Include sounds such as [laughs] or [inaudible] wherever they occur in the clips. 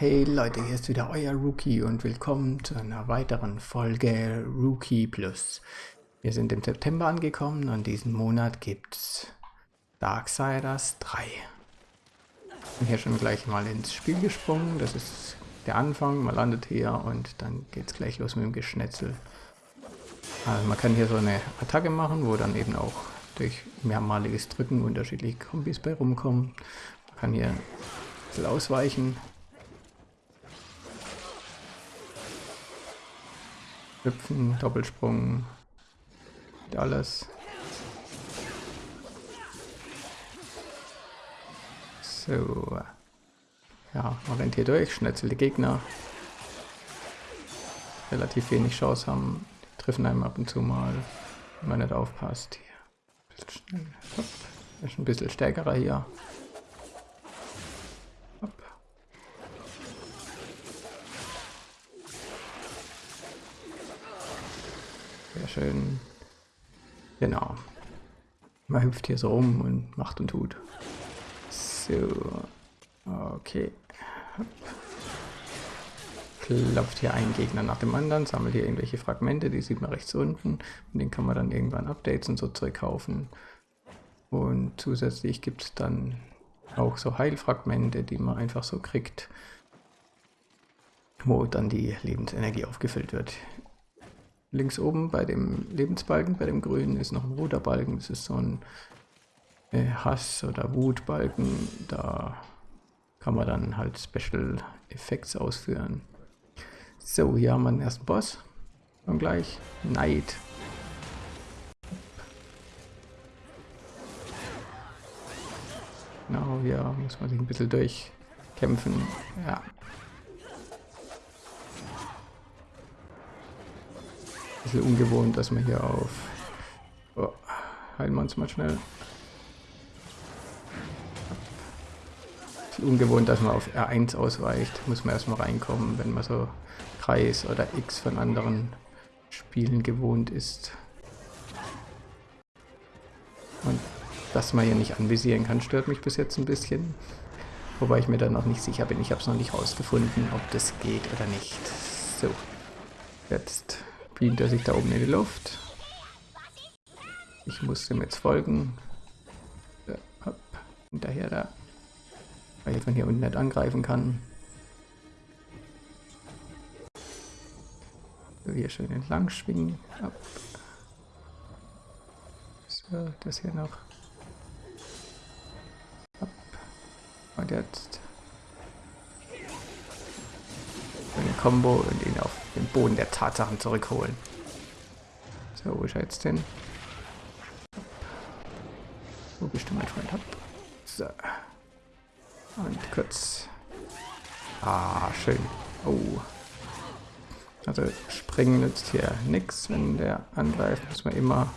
Hey Leute, hier ist wieder euer Rookie und willkommen zu einer weiteren Folge Rookie Plus. Wir sind im September angekommen und diesen Monat gibt's Darksiders 3. Ich bin hier schon gleich mal ins Spiel gesprungen, das ist der Anfang, man landet hier und dann geht's gleich los mit dem Geschnetzel. Also man kann hier so eine Attacke machen, wo dann eben auch durch mehrmaliges Drücken unterschiedliche Kombis bei rumkommen. Man kann hier ein bisschen ausweichen, Hüpfen, Doppelsprung, alles. So. Ja, man rennt hier durch, schnetzelt die Gegner. Relativ wenig Chance haben. Die treffen einem ab und zu mal, wenn man nicht aufpasst. Hier. Schnell. Hopp. Ist ein bisschen stärkerer hier. Sehr schön. Genau. Man hüpft hier so rum und macht und tut. So. Okay. Klopft hier einen Gegner nach dem anderen, sammelt hier irgendwelche Fragmente, die sieht man rechts unten. Und den kann man dann irgendwann Updates und so Zeug kaufen. Und zusätzlich gibt es dann auch so Heilfragmente, die man einfach so kriegt, wo dann die Lebensenergie aufgefüllt wird. Links oben bei dem Lebensbalken, bei dem grünen, ist noch ein roter Balken. Das ist so ein äh, Hass- oder Wutbalken. Da kann man dann halt Special Effects ausführen. So, hier haben wir den ersten Boss. Und gleich Neid. Genau, hier muss man sich ein bisschen durchkämpfen. Ja, bisschen ungewohnt, dass man hier auf... Oh, heilen wir uns mal schnell. Bisschen ungewohnt, dass man auf R1 ausweicht. Muss man erstmal reinkommen, wenn man so Kreis oder X von anderen Spielen gewohnt ist. Und dass man hier nicht anvisieren kann, stört mich bis jetzt ein bisschen. Wobei ich mir dann noch nicht sicher bin. Ich habe es noch nicht rausgefunden, ob das geht oder nicht. So, jetzt beamt er sich da oben in die Luft. Ich muss dem jetzt folgen. Ja, hopp, hinterher da. Weil ich von hier unten nicht angreifen kann. So, hier schön entlang schwingen. Hopp. So, das hier noch. Hopp. Und jetzt Combo und ihn auf den Boden der Tatsachen zurückholen. So, wo ist er jetzt hin? Wo bist du, mein Freund? Hopp. So. Und kurz. Ah, schön. Oh. Also springen nützt hier nichts, wenn der angreift, muss man immer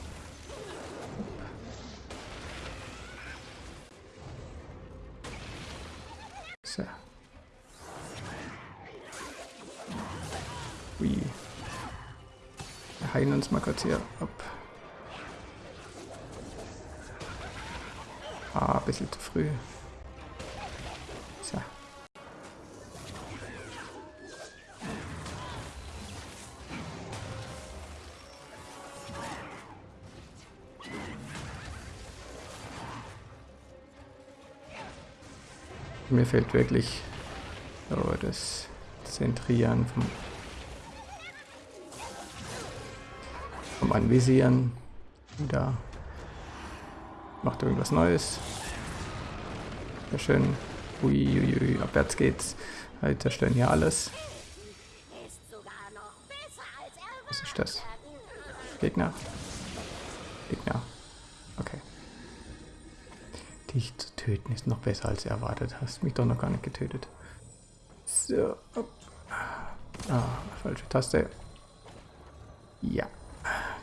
Heilen uns mal kurz hier ab. Ah, ein bisschen zu früh. So. Mir fehlt wirklich so das Zentrieren vom vom Anvisieren. Da macht irgendwas Neues. Sehr schön. Uiuiui, abwärts geht's. Wir zerstören hier alles. Was ist das? Gegner? Gegner. Okay. Dich zu töten ist noch besser als erwartet. Hast mich doch noch gar nicht getötet. So. Ah, falsche Taste. Ja.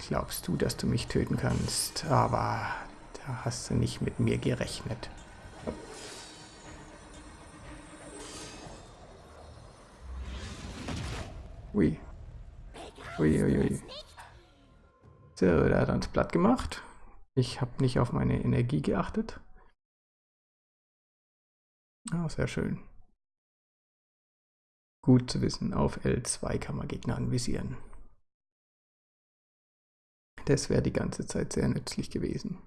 Glaubst du, dass du mich töten kannst? Aber da hast du nicht mit mir gerechnet. Ui. Ui, ui, ui. So, da hat uns platt gemacht. Ich habe nicht auf meine Energie geachtet. Ah, sehr schön. Gut zu wissen, auf L2 kann man Gegner anvisieren. Das wäre die ganze Zeit sehr nützlich gewesen.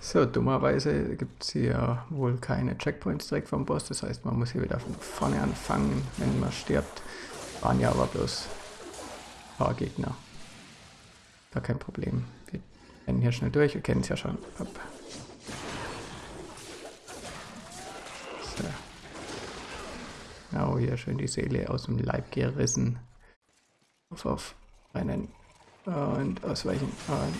So, dummerweise gibt es hier wohl keine Checkpoints direkt vom Boss. Das heißt, man muss hier wieder von vorne anfangen, wenn man stirbt. Waren ja aber bloß ein paar Gegner. Gar kein Problem. Wir rennen hier schnell durch. Wir kennen es ja schon. Hopp. So. Oh, hier schön die Seele aus dem Leib gerissen. Auf, auf. Rennen. Und ausweichen. Und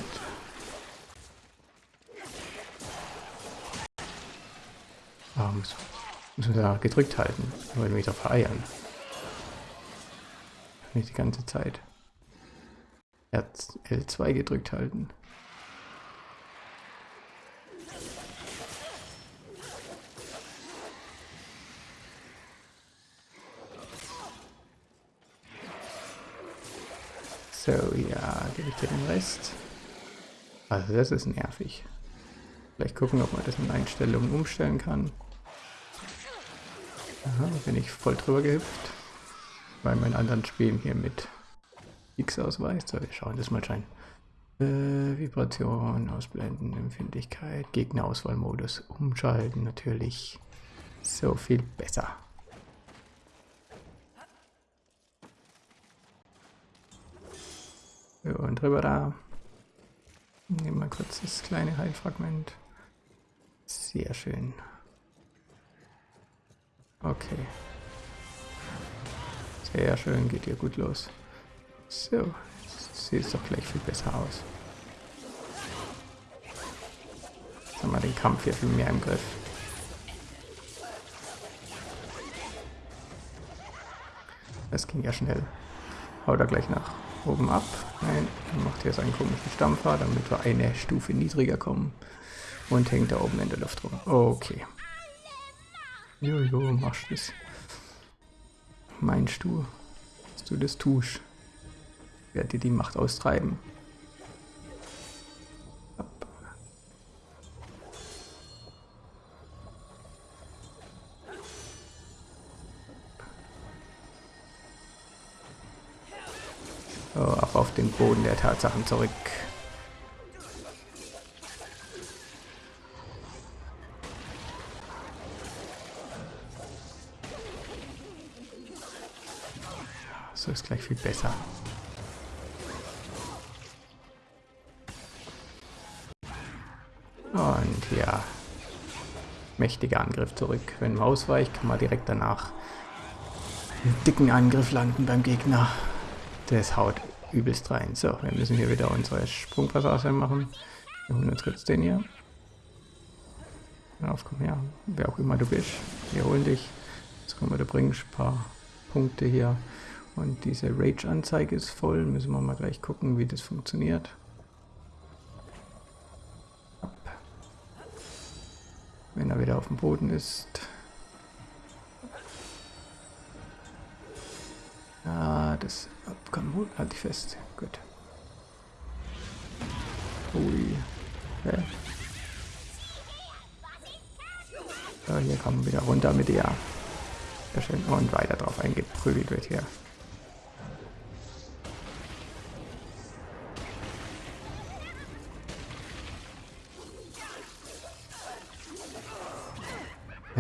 Ah, muss, muss man da gedrückt halten. Wollen wieder vereiern. Nicht die ganze Zeit. L2 gedrückt halten. So, ja, gebe ich dir den Rest. Also das ist nervig. Vielleicht gucken, ob man das in Einstellungen umstellen kann. Aha, bin ich voll drüber gehüpft. Bei meinen anderen Spielen hier mit X ausweist. So, wir schauen das mal rein. Äh, Vibration, Ausblenden, Empfindlichkeit, Gegnerauswahlmodus umschalten natürlich. So viel besser. Und drüber da. Nehmen wir kurz das kleine Heilfragment. Sehr schön. Okay. Sehr schön, geht hier gut los. So, sieht es doch gleich viel besser aus. Jetzt haben wir den Kampf hier viel mehr im Griff. Das ging ja schnell. Haut er gleich nach oben ab. Nein, er macht hier seinen komischen Stampfer, damit wir eine Stufe niedriger kommen. Und hängt da oben in der Luft rum. Okay. Jojo, machst das. Meinst du, dass du das tust? Ich werde dir die Macht austreiben. So, ab auf den Boden der Tatsachen zurück. So ist gleich viel besser. Und ja, mächtiger Angriff zurück. Wenn man ausweicht, kann man direkt danach einen dicken Angriff landen beim Gegner. Das haut übelst rein. So, wir müssen hier wieder unsere Sprungpassage machen. Wir holen uns kurz den hier. Auf, komm her. Wer auch immer du bist. Wir holen dich. Jetzt kommen wir, du bringst ein paar Punkte hier. Und diese Rage-Anzeige ist voll. Müssen wir mal gleich gucken, wie das funktioniert. Wenn er wieder auf dem Boden ist. Ah, das... Ab, komm, halt dich fest. Gut. Ui. Hä? So, hier kommen wir wieder runter mit ihr. Sehr schön. Und weiter drauf eingeprügelt wird hier.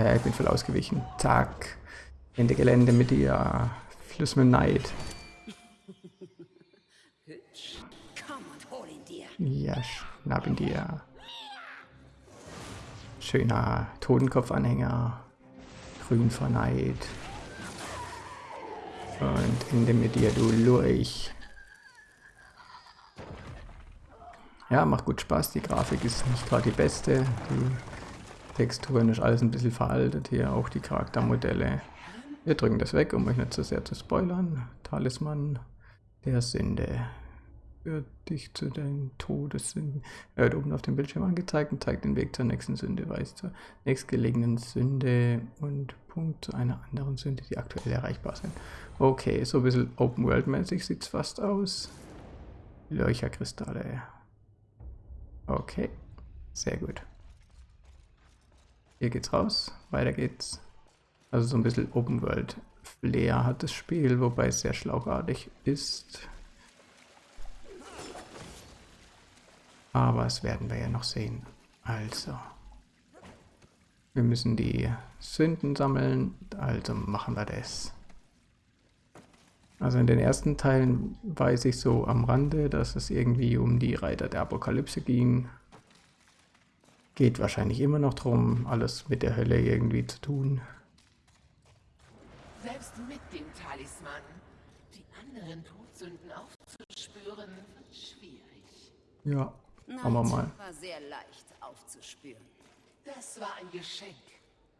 Ja, ich bin voll ausgewichen. Zack. Ende Gelände mit dir. Fluss mit Neid. Ja, schnapp ihn dir. Schöner Totenkopfanhänger. Grün vor Neid. Und Ende mit dir, du Lurch. Ja, macht gut Spaß. Die Grafik ist nicht gerade die beste. Die Texturen ist alles ein bisschen veraltet hier, auch die Charaktermodelle. Wir drücken das weg, um euch nicht zu sehr zu spoilern. Talisman der Sünde. Führt dich zu deinen Todessünden. Er wird oben auf dem Bildschirm angezeigt und zeigt den Weg zur nächsten Sünde, weist zur nächstgelegenen Sünde und Punkt zu einer anderen Sünde, die aktuell erreichbar sind. Okay, so ein bisschen Open World mäßig sieht es fast aus. Leucherkristalle. Okay, sehr gut. Hier geht's raus, weiter geht's. Also so ein bisschen Open World Flair hat das Spiel, wobei es sehr schlauchartig ist. Aber das werden wir ja noch sehen. Also, wir müssen die Sünden sammeln, also machen wir das. Also in den ersten Teilen weiß ich so am Rande, dass es irgendwie um die Reiter der Apokalypse ging. Geht wahrscheinlich immer noch darum, alles mit der Hölle irgendwie zu tun. Selbst mit dem Talisman, die anderen Todsünden aufzuspüren, wird schwierig. Ja, schauen wir mal. war sehr leicht aufzuspüren. Das war ein Geschenk.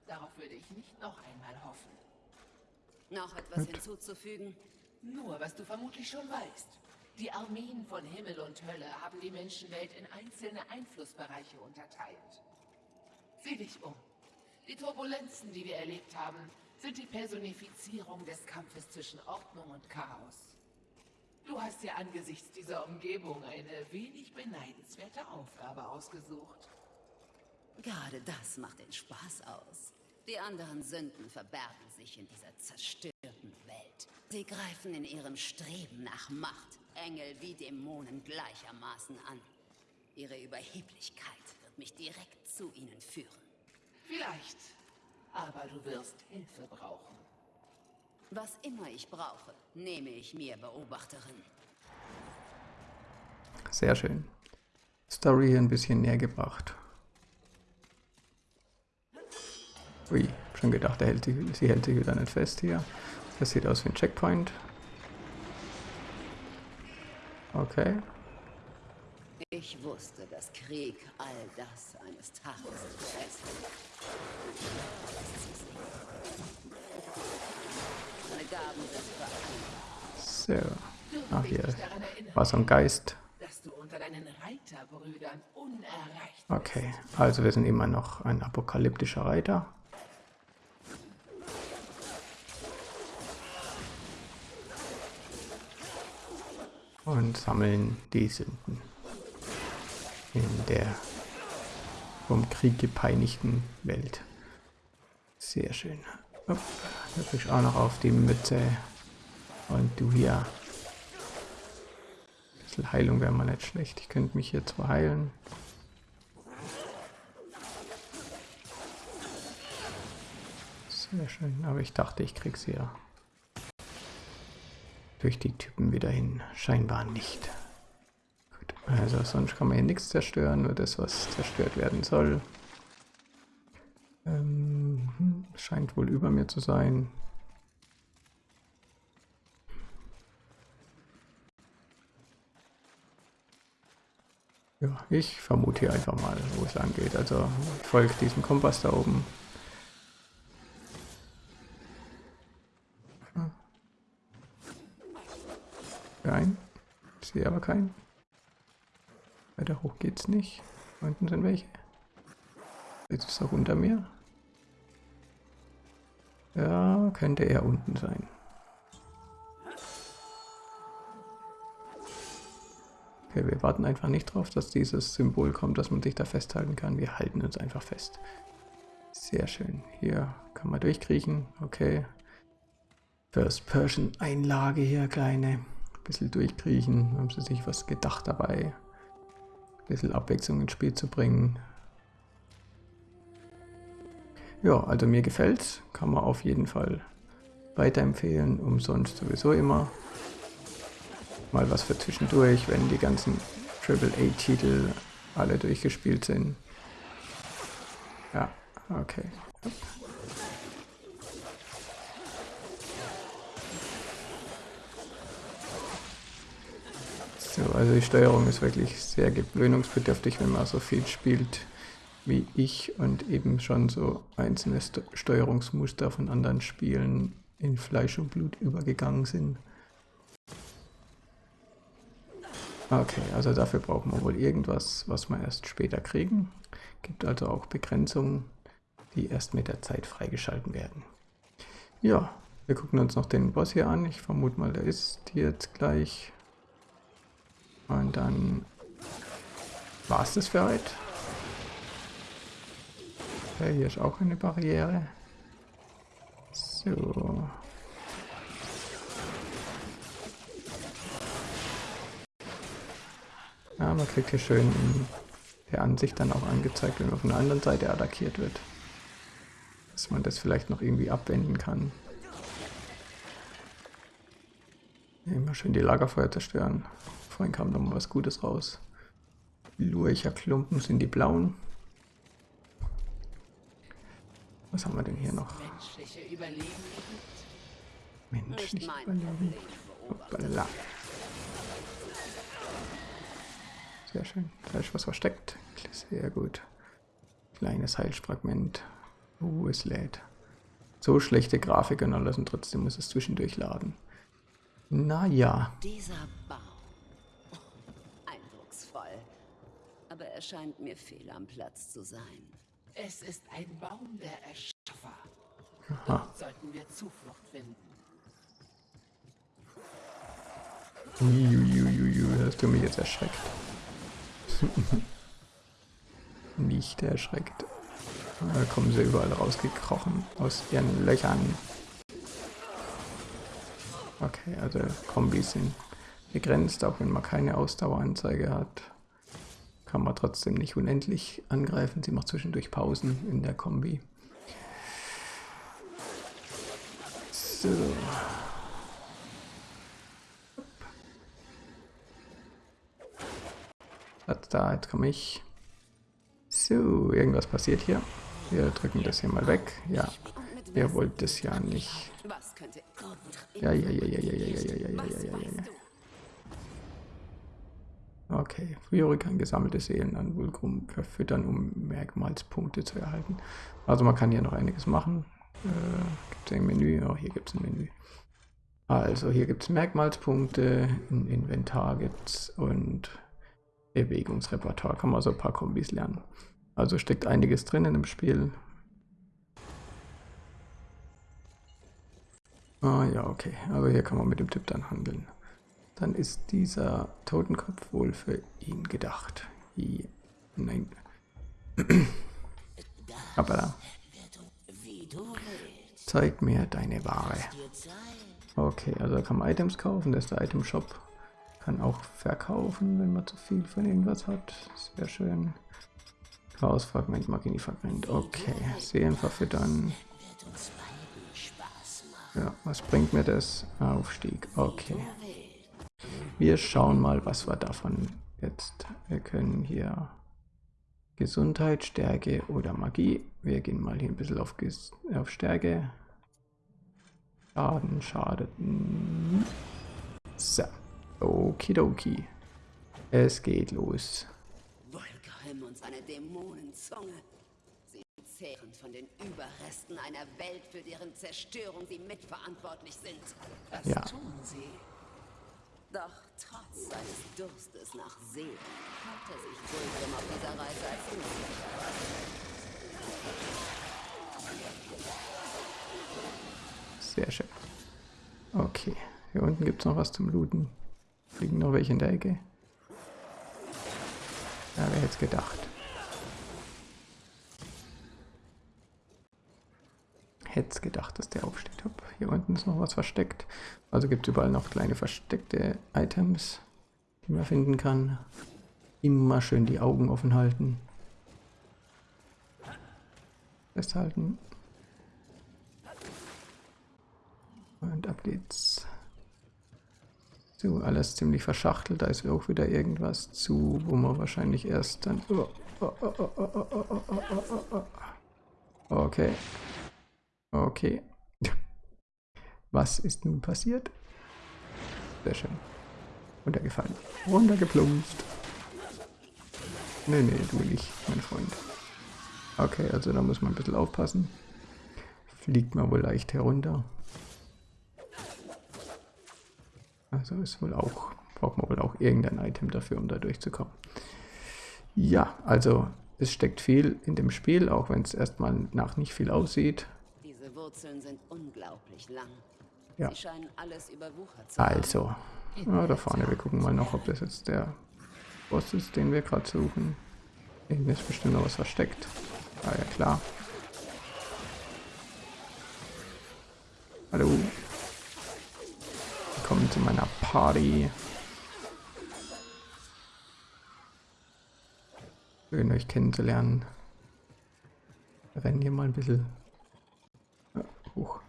Darauf würde ich nicht noch einmal hoffen. Noch etwas hinzuzufügen? Nur, was du vermutlich schon weißt. Die Armeen von Himmel und Hölle haben die Menschenwelt in einzelne Einflussbereiche unterteilt. Sieh dich um. Die Turbulenzen, die wir erlebt haben, sind die Personifizierung des Kampfes zwischen Ordnung und Chaos. Du hast dir angesichts dieser Umgebung eine wenig beneidenswerte Aufgabe ausgesucht. Gerade das macht den Spaß aus. Die anderen Sünden verbergen sich in dieser zerstörten Welt. Sie greifen in ihrem Streben nach Macht Engel wie Dämonen gleichermaßen an. Ihre Überheblichkeit wird mich direkt zu ihnen führen. Vielleicht. Aber du wirst Hilfe brauchen. Was immer ich brauche, nehme ich mir Beobachterin. Sehr schön. Story hier ein bisschen näher gebracht. Ui, schon gedacht, er hält sie, sie hält sich wieder nicht fest hier. Das sieht aus wie ein Checkpoint. Okay. Ich wusste, dass Krieg all das eines Tages fressen. Meine Gaben sind beeindruckend. So. Ach, hier war so ein Geist. Okay, also wir sind immer noch ein apokalyptischer Reiter. Und sammeln die Sünden in der vom Krieg gepeinigten Welt. Sehr schön. Hopp, da kriegst auch noch auf die Mütze. Und du hier. Ein bisschen Heilung wäre mal nicht schlecht. Ich könnte mich hier zwar heilen. Sehr schön, aber ich dachte, ich krieg sie ja durch die Typen wieder hin. Scheinbar nicht. Gut, also sonst kann man hier nichts zerstören, nur das, was zerstört werden soll. Ähm, hm, scheint wohl über mir zu sein. Ja, ich vermute hier einfach mal, wo es lang geht. Also folgt diesem Kompass da oben. Nein, ich sehe aber keinen. Weiter hoch geht's nicht. Unten sind welche. Jetzt ist er unter mir. Ja, könnte er unten sein. Okay, wir warten einfach nicht drauf, dass dieses Symbol kommt, dass man sich da festhalten kann. Wir halten uns einfach fest. Sehr schön. Hier kann man durchkriechen. Okay. First Person Einlage hier, kleine. Bisschen durchkriechen. Haben sie sich was gedacht dabei. Ein bisschen Abwechslung ins Spiel zu bringen. Ja, also mir gefällt's. Kann man auf jeden Fall weiterempfehlen. Umsonst sowieso immer. Mal was für zwischendurch, wenn die ganzen AAA-Titel alle durchgespielt sind. Ja, okay. Also die Steuerung ist wirklich sehr gewöhnungsbedürftig, wenn man so viel spielt wie ich und eben schon so einzelne St Steuerungsmuster von anderen Spielen in Fleisch und Blut übergegangen sind. Okay, also dafür brauchen wir wohl irgendwas, was wir erst später kriegen. Gibt also auch Begrenzungen, die erst mit der Zeit freigeschalten werden. Ja, wir gucken uns noch den Boss hier an. Ich vermute mal, der ist jetzt gleich. Und dann war es das für heute. Okay, hier ist auch eine Barriere. So. Ja, man kriegt hier schön der Ansicht dann auch angezeigt, wenn man von der anderen Seite attackiert wird. Dass man das vielleicht noch irgendwie abwenden kann. Immer schön die Lagerfeuer zerstören. Vorhin kam noch mal was Gutes raus. Lurcher Klumpen sind die blauen. Was haben wir denn hier noch? Menschliche Überleben. Menschlich Nicht mein überleben. Hoppala. Sehr schön. Da ist was versteckt. Sehr gut. Kleines Heilsfragment. Uh, es lädt. So schlechte Grafik und alles und trotzdem muss es zwischendurch laden. Naja. Dieser Baum. Eindrucksvoll. Aber er scheint mir fehl am Platz zu sein. Es ist ein Baum der Erschaffer. Aha. Dort sollten wir Zuflucht finden. Uiuiuiui, hast du mich jetzt erschreckt. [laughs] Nicht erschreckt. Da kommen sie überall rausgekrochen aus ihren Löchern. Okay, also Kombis sind begrenzt, auch wenn man keine Ausdaueranzeige hat. Kann man trotzdem nicht unendlich angreifen. Sie macht zwischendurch Pausen in der Kombi. So. Da, jetzt komme ich. So, irgendwas passiert hier. Wir drücken das hier mal weg. Ja, ihr wollt das ja nicht. Ja, ja, ja, ja, ja, ja, ja, ja, ja, ja, ja, ja. Okay, Friori kann gesammelte Seelen an Vulgrum verfüttern, um Merkmalspunkte zu erhalten. Also man kann hier noch einiges machen. Äh, gibt es ein Menü? Oh, hier gibt es ein Menü. Also hier gibt es Merkmalspunkte, ein Inventar gibt es und Bewegungsrepertoire. Kann man so ein paar Kombis lernen. Also steckt einiges drin in dem Spiel. Ah ja, okay. Aber hier kann man mit dem Tipp dann handeln. Dann ist dieser Totenkopf wohl für ihn gedacht. Hi- Nein. [clears throat] Aber da. Zeig mir deine Ware. Okay, also da kann man Items kaufen. Das ist der Item Shop. Kann auch verkaufen, wenn man zu viel von irgendwas hat. Sehr schön. Chaosfragment, Magini-Fragment. Okay, Seelen verfüttern. Ja, was bringt mir das? Aufstieg. Okay. Wir schauen mal, was wir davon jetzt. Wir können hier Gesundheit, Stärke oder Magie. Wir gehen mal hier ein bisschen auf, Ges auf Stärke. Schaden, schadet. hm. So. Okidoki. Es geht los. Und seine Dämonenzunge. Sie zehren von den Überresten einer Welt, für deren Zerstörung sie mitverantwortlich sind. Was Ja. tun sie? Doch trotz seines Durstes nach Seelen hat er sich Vulgrim auf dieser Reise als Sehr schön. Okay. Hier unten gibt es noch was zum Looten. Fliegen noch welche in der Ecke. Ja, wer hätte es gedacht. hätte es gedacht, dass der aufsteht. Hopp, hier unten ist noch was versteckt. Also gibt es überall noch kleine versteckte Items, die man finden kann. Immer schön die Augen offen halten. Festhalten. Und ab geht's. So, alles ziemlich verschachtelt. Da ist auch wieder irgendwas zu, wo man wahrscheinlich erst dann... Okay. Okay. [laughs] Was ist nun passiert? Sehr schön. Runtergefallen. Runtergeplumpst. Nee, nee, du nicht, mein Freund. Okay, also da muss man ein bisschen aufpassen. Fliegt man wohl leicht herunter. Also ist wohl auch braucht man wohl auch irgendein Item dafür, um da durchzukommen. Ja, also es steckt viel in dem Spiel, auch wenn es erstmal nach nicht viel aussieht. Wurzeln sind unglaublich lang. Ja. Sie scheinen alles überwuchert zu. Also, ja, da vorne, wir gucken mal noch, ob das jetzt der Boss ist, den wir gerade suchen. Hinten ist bestimmt noch was versteckt. Ah ja, klar. Hallo. Willkommen zu meiner Party. Schön, euch kennenzulernen. Wir rennen hier mal ein bisschen hoch.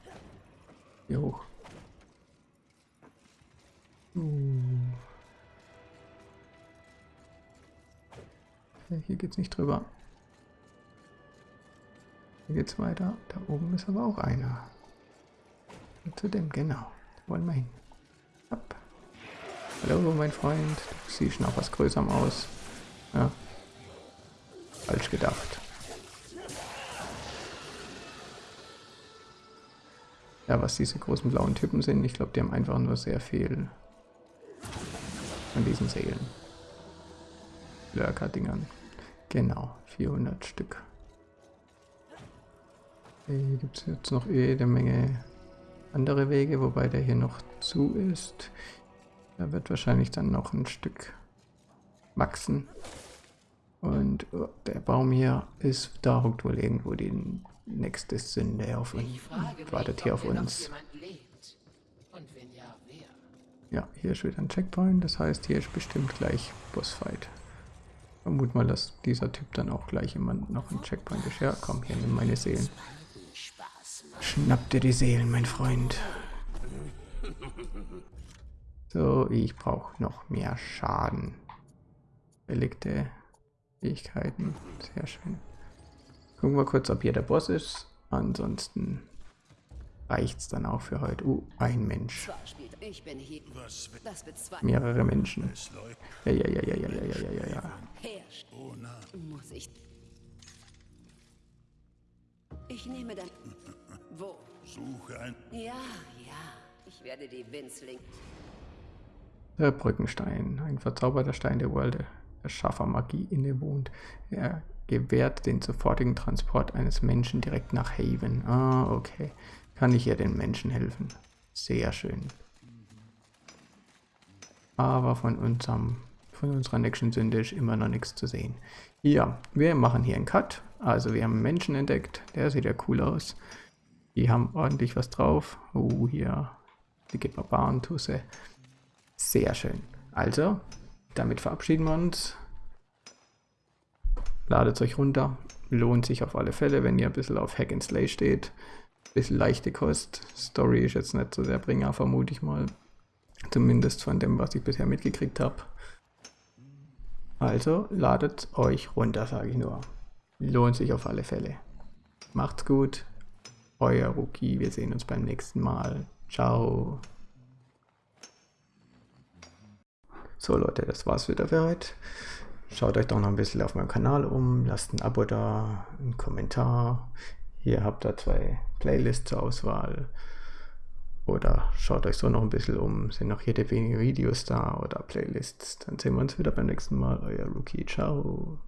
Hier hoch. Uh. Okay, hier geht's nicht drüber. Hier geht's weiter. Da oben ist aber auch einer. Und zu dem, genau. Da wollen wir hin. Ab. Hallo, mein Freund. Du siehst noch was Größerem aus. Ja. Falsch gedacht. Ja, was diese großen blauen Typen sind, ich glaube, die haben einfach nur sehr viel von diesen Seelen. Lurker-Dingern. Genau, 400 Stück. Hier gibt es jetzt noch jede Menge andere Wege, wobei der hier noch zu ist. Da wird wahrscheinlich dann noch ein Stück wachsen. Und oh, der Baum hier ist, da hockt wohl irgendwo die nächste Sünde auf uns. Wartet hier auf uns. jemand ja, hier ist wieder ein Checkpoint, das heißt, hier ist bestimmt gleich Bossfight. Vermut mal, dass dieser Typ dann auch gleich immer noch ein Checkpoint ist. Ja, komm, hier, nimm meine Seelen. Schnapp dir die Seelen, mein Freund. So, ich brauche noch mehr Schaden. Belegte Fähigkeiten, sehr schön. Gucken wir kurz, ob hier der Boss ist. Ansonsten reicht's dann auch für heute. Uh, ein Mensch. Zwar spielt ich bin hier. Das bezweifelt Mehrere Menschen. Ja, ja, ja, ja, ja, ja, ja, ja, ja. herrscht. Muss ich. Ich nehme dann. Wo? Suche ein. Ja, ja. Ich werde die Winzling. Der Brückenstein, ein verzauberter Stein der World, der scharfer Magie innewohnt. Er gewährt den sofortigen Transport eines Menschen direkt nach Haven. Ah, okay. Kann ich hier den Menschen helfen? Sehr schön. Aber von unserem, von unserer nächsten Sünde ist immer noch nichts zu sehen. Ja, wir machen hier einen Cut. Also wir haben einen Menschen entdeckt. Der sieht ja cool aus. Die haben ordentlich was drauf. Oh, hier. Dicke Barbarentusse. Sehr schön. Also, damit verabschieden wir uns. Ladet euch runter. Lohnt sich auf alle Fälle, wenn ihr ein bisschen auf Hack and Slay steht. Bisschen leichte Kost. Story ist jetzt nicht so der Bringer, vermute ich mal. Zumindest von dem, was ich bisher mitgekriegt habe. Also, ladet euch runter, sage ich nur. Lohnt sich auf alle Fälle. Macht's gut. Euer Rookie. Wir sehen uns beim nächsten Mal. Ciao. So Leute, das war's wieder für heute. Schaut euch doch noch ein bisschen auf meinem Kanal um, lasst ein Abo da, einen Kommentar. Hier habt ihr zwei Playlists zur Auswahl. Oder schaut euch so noch ein bisschen um, sind noch jede Menge Videos da oder Playlists. Dann sehen wir uns wieder beim nächsten Mal. Euer Rookie, ciao.